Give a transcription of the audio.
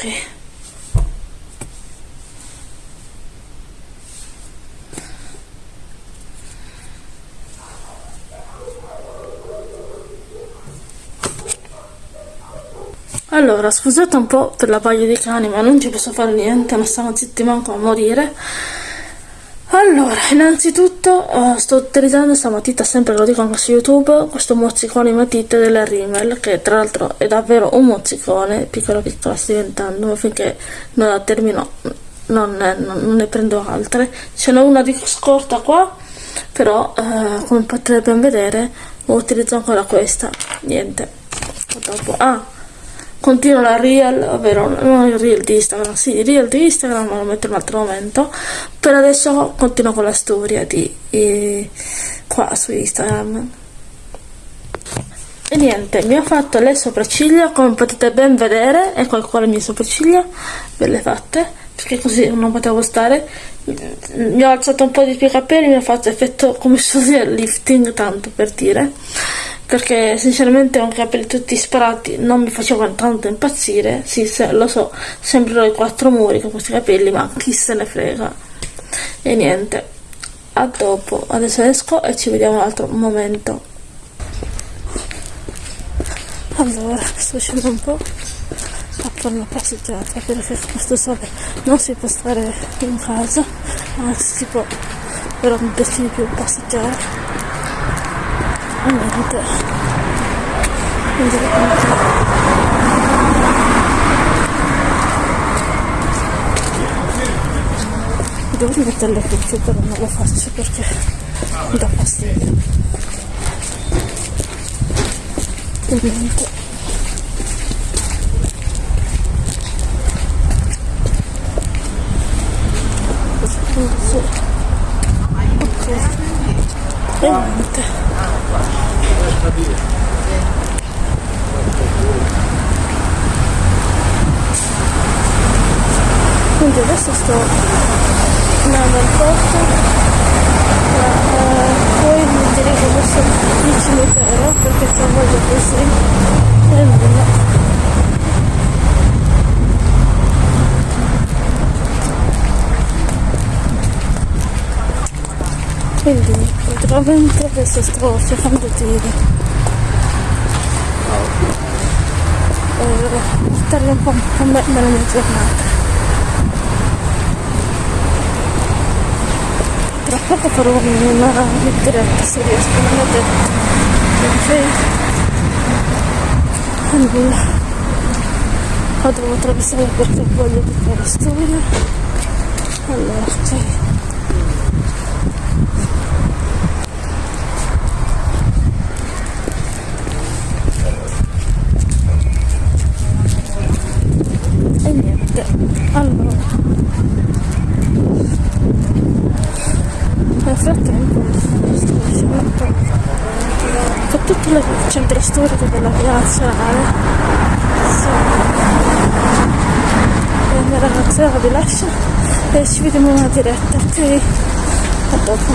ok Allora, scusate un po' per la paglia di cani, ma non ci posso fare niente, non stanno zitti manco a morire. Allora, innanzitutto uh, sto utilizzando questa matita, sempre lo dico anche su YouTube, questo mozzicone matita della Rimmel, che tra l'altro è davvero un mozzicone, piccolo piccolo sta diventando, finché non la termino non ne, non ne prendo altre. Ce n'è una di scorta qua, però uh, come potete ben vedere utilizzo ancora questa, niente. Dopo, ah, continuo la reel, ovvero non il reel di Instagram, sì, il reel di Instagram, ma lo metto in un altro momento. Per adesso continuo con la storia di eh, qua su Instagram. E niente, mi ho fatto le sopracciglia, come potete ben vedere, ecco qua le mie sopracciglia, ve le fatte, perché così non potevo stare. Mi ho alzato un po' di più i capelli, mi ho fatto effetto come se fosse lifting, tanto per dire perché sinceramente con i capelli tutti sparati. Non mi facevano tanto impazzire, sì, se, lo so, sembrano i quattro muri con questi capelli, ma chi se ne frega. E niente, a dopo, adesso esco e ci vediamo un altro momento. Allora, sto uscendo un po' a fare una passeggiata perché con questo sole non si può stare in casa, anzi si può, però mi piace di più passeggiare niente quindi devo mettere le cuffie però non lo faccio perché mi dà fastidio. E niente ok. E niente quindi adesso sto andando al porto uh, poi mi dirigo verso il cimitero perché c'è voglia così e nulla quindi praticamente adesso sto cercando di eh, stare un po' a me nella mia giornata. Tra poco farò una diretta se riesco non ho detto perché nulla ma devo attraversare perché di fare studio allora ok centro storico della via nazionale e la mia ragazza vi lascia e ci vediamo in una diretta ok a dopo